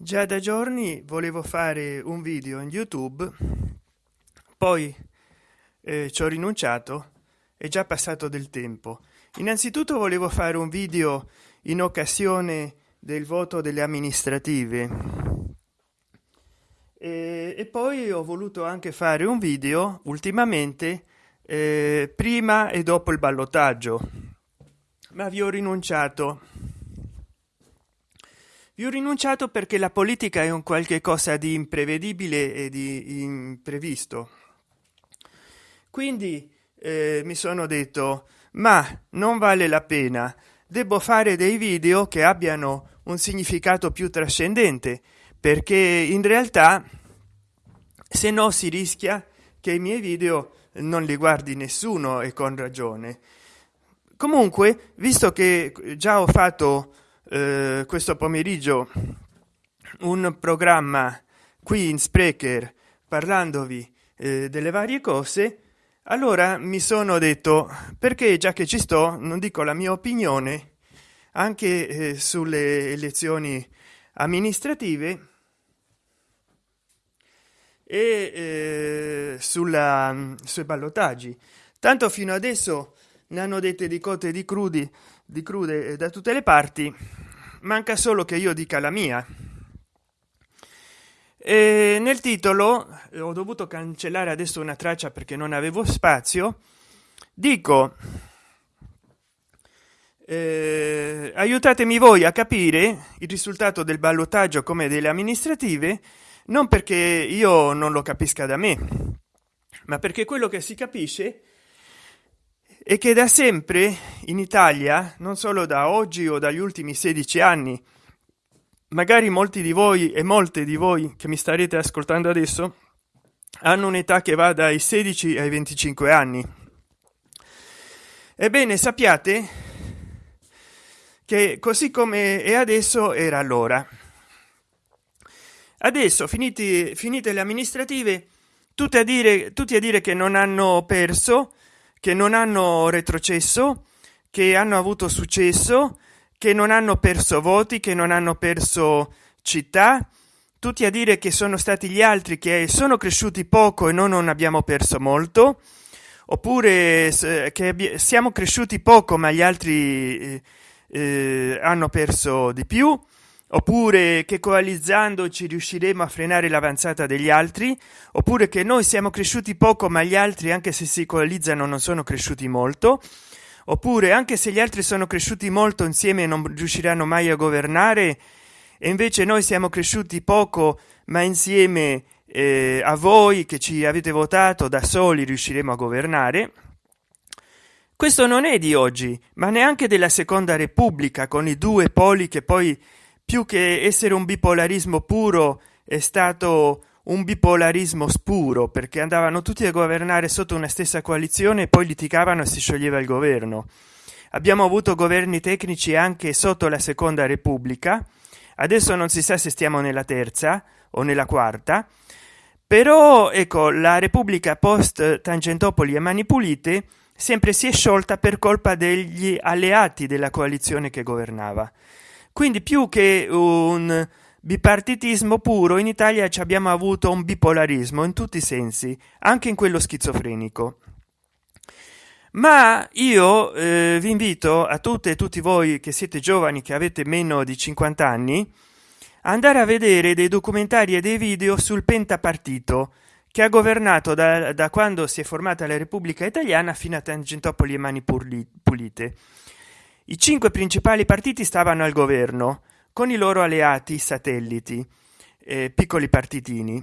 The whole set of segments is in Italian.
già da giorni volevo fare un video in youtube poi eh, ci ho rinunciato è già passato del tempo. Innanzitutto volevo fare un video in occasione del voto delle amministrative. E, e poi ho voluto anche fare un video ultimamente eh, prima e dopo il ballottaggio ma vi ho rinunciato vi ho rinunciato perché la politica è un qualche cosa di imprevedibile e di imprevisto. Quindi eh, mi sono detto ma non vale la pena. Devo fare dei video che abbiano un significato più trascendente perché in realtà se no si rischia che i miei video non li guardi nessuno e con ragione. Comunque visto che già ho fatto eh, questo pomeriggio un programma qui in sprecher parlandovi eh, delle varie cose. Allora mi sono detto perché già che ci sto non dico la mia opinione anche eh, sulle elezioni amministrative e eh, sulla sui ballottaggi. Tanto fino adesso ne hanno dette di cotte di crudi di crude da tutte le parti. Manca solo che io dica la mia. E nel titolo ho dovuto cancellare adesso una traccia perché non avevo spazio. Dico eh, aiutatemi voi a capire il risultato del ballottaggio come delle amministrative non perché io non lo capisca da me ma perché quello che si capisce e che da sempre in italia non solo da oggi o dagli ultimi 16 anni magari molti di voi e molte di voi che mi starete ascoltando adesso hanno un'età che va dai 16 ai 25 anni. Ebbene sappiate che così come è adesso era allora. Adesso finiti finite le amministrative tutte a dire tutti a dire che non hanno perso che non hanno retrocesso che hanno avuto successo che non hanno perso voti che non hanno perso città. Tutti a dire che sono stati gli altri che sono cresciuti poco e noi non abbiamo perso molto. Oppure che siamo cresciuti poco ma gli altri eh, eh, hanno perso di più oppure che coalizzandoci riusciremo a frenare l'avanzata degli altri? Oppure che noi siamo cresciuti poco ma gli altri anche se si coalizzano non sono cresciuti molto? Oppure anche se gli altri sono cresciuti molto insieme non riusciranno mai a governare? E invece noi siamo cresciuti poco ma insieme eh, a voi che ci avete votato da soli riusciremo a governare? Questo non è di oggi ma neanche della seconda repubblica con i due poli che poi più che essere un bipolarismo puro è stato un bipolarismo spuro perché andavano tutti a governare sotto una stessa coalizione e poi litigavano e si scioglieva il governo. Abbiamo avuto governi tecnici anche sotto la seconda repubblica. Adesso non si sa se stiamo nella terza o nella quarta. Però ecco la repubblica post tangentopoli e mani pulite sempre si è sciolta per colpa degli alleati della coalizione che governava quindi più che un bipartitismo puro in italia ci abbiamo avuto un bipolarismo in tutti i sensi anche in quello schizofrenico. Ma io eh, vi invito a tutte e tutti voi che siete giovani che avete meno di 50 anni andare a vedere dei documentari e dei video sul pentapartito che ha governato da, da quando si è formata la repubblica italiana fino a tangentopoli e mani pulite i cinque principali partiti stavano al governo con i loro alleati satelliti eh, piccoli partitini.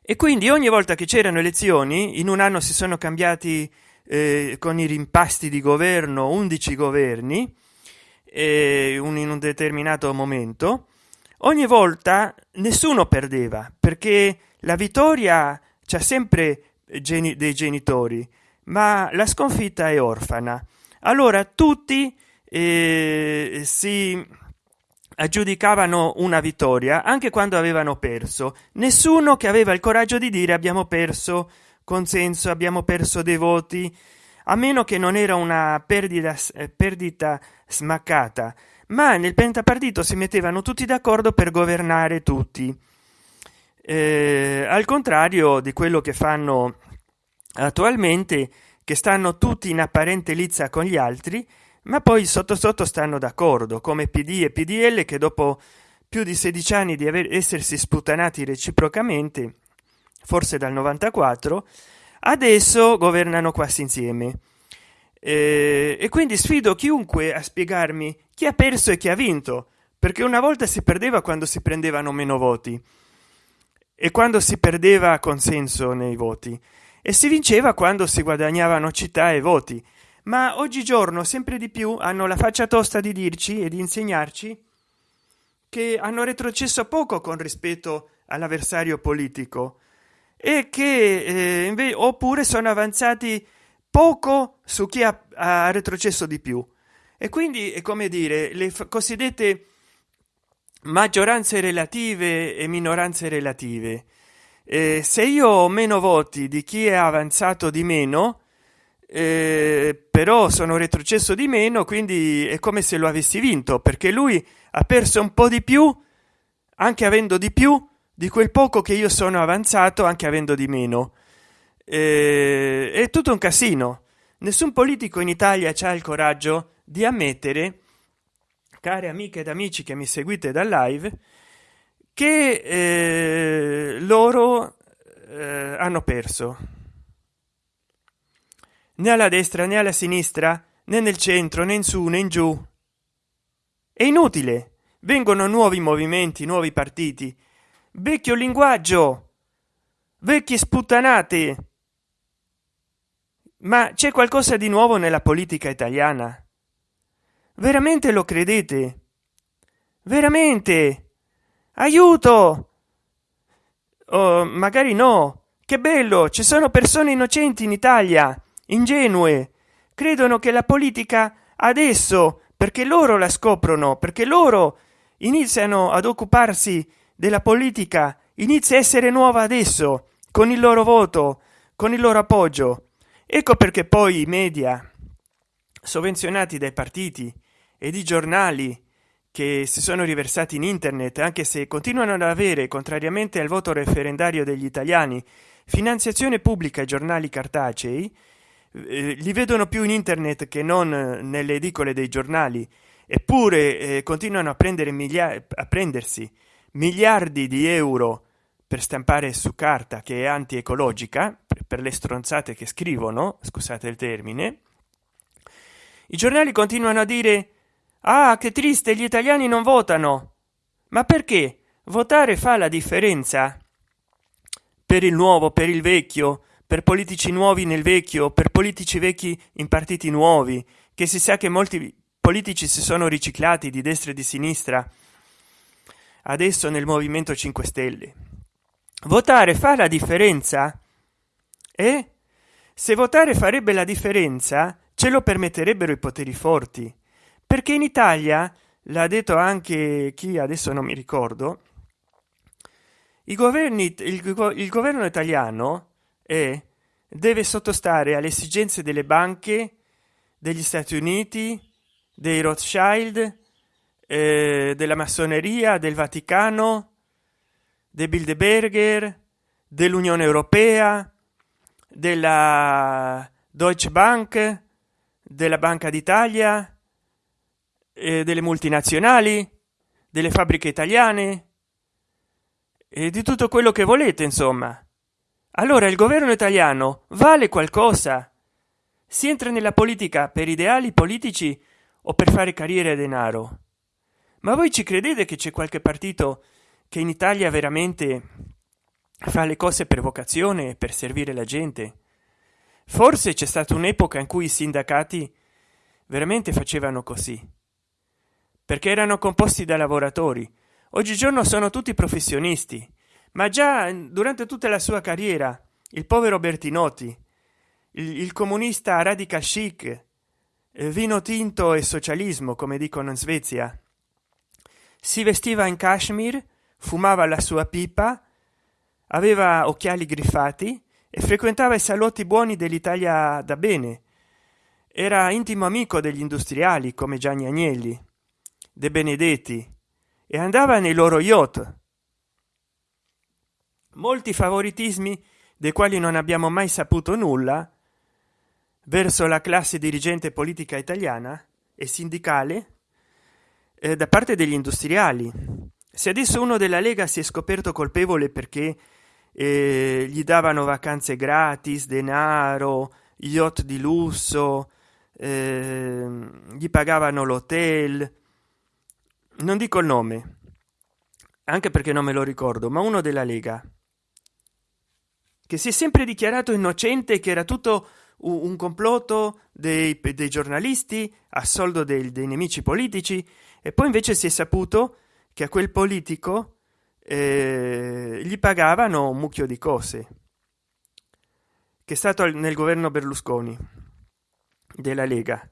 E quindi ogni volta che c'erano elezioni in un anno si sono cambiati eh, con i rimpasti di governo 11 governi eh, un, in un determinato momento ogni volta nessuno perdeva perché la vittoria c'è sempre geni dei genitori ma la sconfitta è orfana allora tutti eh, si aggiudicavano una vittoria anche quando avevano perso. Nessuno che aveva il coraggio di dire abbiamo perso consenso abbiamo perso dei voti a meno che non era una perdita, eh, perdita smaccata. Ma nel pentapartito si mettevano tutti d'accordo per governare tutti. Eh, al contrario di quello che fanno attualmente che stanno tutti in apparente lizza con gli altri ma poi sotto sotto stanno d'accordo come pd e pdl che dopo più di 16 anni di aver essersi sputanati reciprocamente forse dal 94 adesso governano quasi insieme. Eh, e quindi sfido chiunque a spiegarmi chi ha perso e chi ha vinto perché una volta si perdeva quando si prendevano meno voti. E quando si perdeva consenso nei voti e si vinceva quando si guadagnavano città e voti. Ma oggigiorno sempre di più hanno la faccia tosta di dirci e di insegnarci che hanno retrocesso poco con rispetto all'avversario politico e che eh, oppure sono avanzati poco su chi ha, ha retrocesso di più. E quindi è come dire le cosiddette maggioranze relative e minoranze relative eh, se io ho meno voti di chi è avanzato di meno eh, però sono retrocesso di meno quindi è come se lo avessi vinto perché lui ha perso un po di più anche avendo di più di quel poco che io sono avanzato anche avendo di meno. Eh, è tutto un casino. Nessun politico in italia c'ha il coraggio di ammettere care amiche ed amici che mi seguite dal live che eh, loro eh, hanno perso. Né alla destra né alla sinistra né nel centro né in su né in giù. È inutile. Vengono nuovi movimenti nuovi partiti. Vecchio linguaggio. Vecchie sputtanate. Ma c'è qualcosa di nuovo nella politica italiana? Veramente lo credete? Veramente aiuto! Oh, magari no. Che bello ci sono persone innocenti in italia ingenue. Credono che la politica adesso perché loro la scoprono perché loro iniziano ad occuparsi della politica inizia a essere nuova adesso con il loro voto con il loro appoggio. Ecco perché poi i media sovvenzionati dai partiti e di giornali che si sono riversati in internet anche se continuano ad avere contrariamente al voto referendario degli italiani finanziazione pubblica ai giornali cartacei eh, li vedono più in internet che non nelle edicole dei giornali. Eppure eh, continuano a prendere migliaia a prendersi miliardi di euro per stampare su carta che è anti-ecologica per le stronzate che scrivono scusate il termine. I giornali continuano a dire ah che triste gli italiani non votano. Ma perché? Votare fa la differenza. Per il nuovo per il vecchio per politici nuovi nel vecchio per politici vecchi in partiti nuovi che si sa che molti politici si sono riciclati di destra e di sinistra. Adesso nel movimento 5 stelle. Votare fa la differenza? E se votare farebbe la differenza ce lo permetterebbero i poteri forti perché in italia l'ha detto anche chi adesso non mi ricordo i governi il, il governo italiano è deve sottostare alle esigenze delle banche degli stati uniti dei rothschild eh, della massoneria del vaticano dei bilderberger dell'unione europea della deutsche bank della banca d'italia eh, delle multinazionali delle fabbriche italiane e di tutto quello che volete insomma. Allora il governo italiano vale qualcosa? Si entra nella politica per ideali politici o per fare carriera e denaro? Ma voi ci credete che c'è qualche partito che in italia veramente fa le cose per vocazione per servire la gente? Forse c'è stata un'epoca in cui i sindacati veramente facevano così perché erano composti da lavoratori. Oggigiorno sono tutti professionisti. Ma già durante tutta la sua carriera il povero bertinotti il, il comunista radical chic eh, vino tinto e socialismo come dicono in svezia si vestiva in kashmir fumava la sua pipa aveva occhiali griffati e frequentava i salotti buoni dell'italia da bene. Era intimo amico degli industriali come gianni agnelli De Benedetti e andava nei loro yacht. Molti favoritismi dei quali non abbiamo mai saputo nulla verso la classe dirigente politica italiana e sindicale eh, da parte degli industriali. Se adesso uno della Lega si è scoperto colpevole perché eh, gli davano vacanze gratis, denaro, yacht di lusso, eh, gli pagavano l'hotel, non dico il nome, anche perché non me lo ricordo, ma uno della Lega, che si è sempre dichiarato innocente, che era tutto un complotto dei, dei giornalisti a soldo dei, dei, nemici politici e poi invece si è saputo che a quel politico eh, gli pagavano un mucchio di cose che è stato nel governo berlusconi della lega.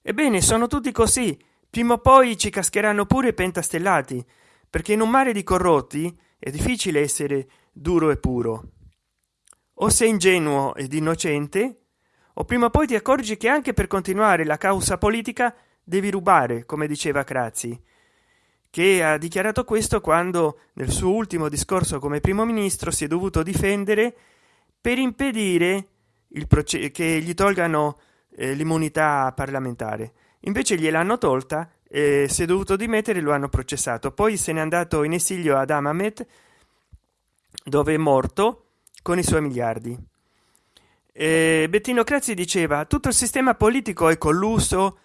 Ebbene sono tutti così prima o poi ci cascheranno pure pentastellati perché in un mare di corrotti è difficile essere duro e puro. O sei ingenuo ed innocente o prima o poi ti accorgi che anche per continuare la causa politica devi rubare come diceva crazi che ha dichiarato questo quando nel suo ultimo discorso come primo ministro si è dovuto difendere per impedire il che gli tolgano eh, l'immunità parlamentare invece gliel'hanno tolta e si è dovuto dimettere lo hanno processato. Poi se n'è andato in esilio ad amamet dove è morto con i suoi miliardi. E bettino crazzi diceva tutto il sistema politico è colluso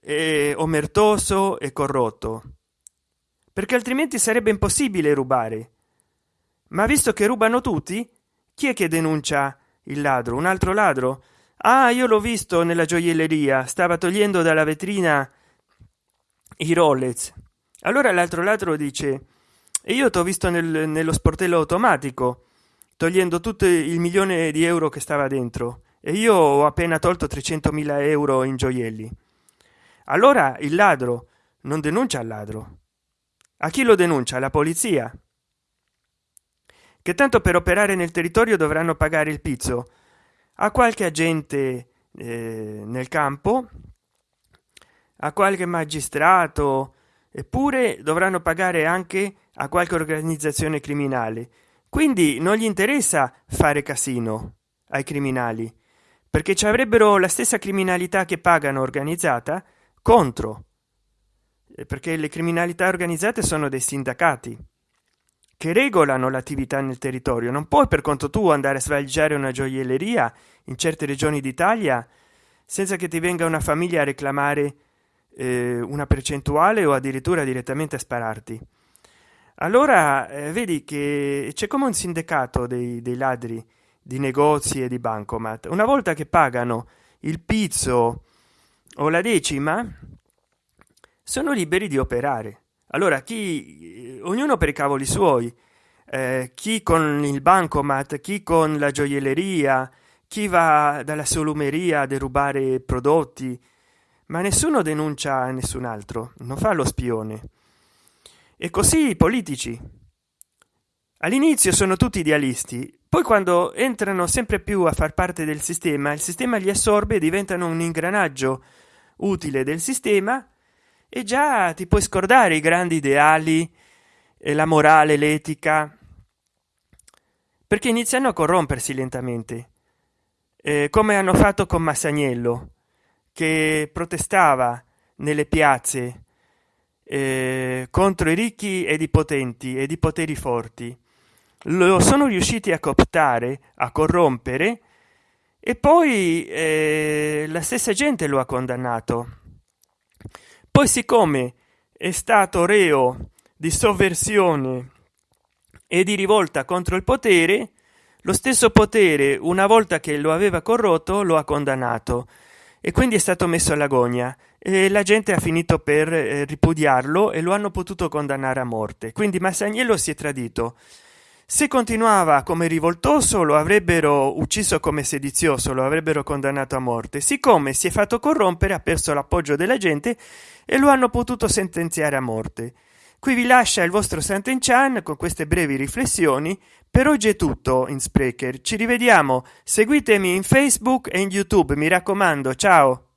è omertoso e corrotto perché altrimenti sarebbe impossibile rubare. Ma visto che rubano tutti chi è che denuncia il ladro? Un altro ladro ah io l'ho visto nella gioielleria. Stava togliendo dalla vetrina i rolex. Allora l'altro ladro dice e io t'ho visto nel, nello sportello automatico togliendo tutto il milione di euro che stava dentro. E io ho appena tolto 300.000 euro in gioielli. Allora il ladro non denuncia il ladro. A chi lo denuncia? La polizia? Che tanto per operare nel territorio dovranno pagare il pizzo a qualche agente eh, nel campo a qualche magistrato eppure dovranno pagare anche a qualche organizzazione criminale. Quindi non gli interessa fare casino ai criminali perché ci avrebbero la stessa criminalità che pagano organizzata contro perché le criminalità organizzate sono dei sindacati che regolano l'attività nel territorio. Non puoi per conto tuo andare a svaliggiare una gioielleria in certe regioni d'italia senza che ti venga una famiglia a reclamare eh, una percentuale o addirittura direttamente a spararti. Allora eh, vedi che c'è come un sindacato dei, dei ladri di negozi e di bancomat. Una volta che pagano il pizzo o la decima sono liberi di operare allora chi ognuno per i cavoli suoi. Eh, chi con il bancomat chi con la gioielleria chi va dalla solumeria a derubare prodotti. Ma nessuno denuncia nessun altro non fa lo spione. E così i politici. All'inizio sono tutti idealisti poi quando entrano sempre più a far parte del sistema il sistema li assorbe e diventano un ingranaggio utile del sistema e già ti puoi scordare i grandi ideali e la morale l'etica perché iniziano a corrompersi lentamente. Eh, come hanno fatto con massagnello che protestava nelle piazze eh, contro i ricchi ed i potenti ed i poteri forti. Lo sono riusciti a cooptare a corrompere e poi eh, la stessa gente lo ha condannato poi siccome è stato reo di sovversione e di rivolta contro il potere lo stesso potere una volta che lo aveva corrotto lo ha condannato. E quindi è stato messo all'agonia. E la gente ha finito per eh, ripudiarlo e lo hanno potuto condannare a morte. Quindi massagnello si è tradito. Se continuava come rivoltoso lo avrebbero ucciso come sedizioso lo avrebbero condannato a morte. Siccome si è fatto corrompere ha perso l'appoggio della gente e lo hanno potuto sentenziare a morte. Qui vi lascia il vostro Sant'Enchan con queste brevi riflessioni. Per oggi è tutto in sprecher ci rivediamo. Seguitemi in facebook e in youtube. Mi raccomando ciao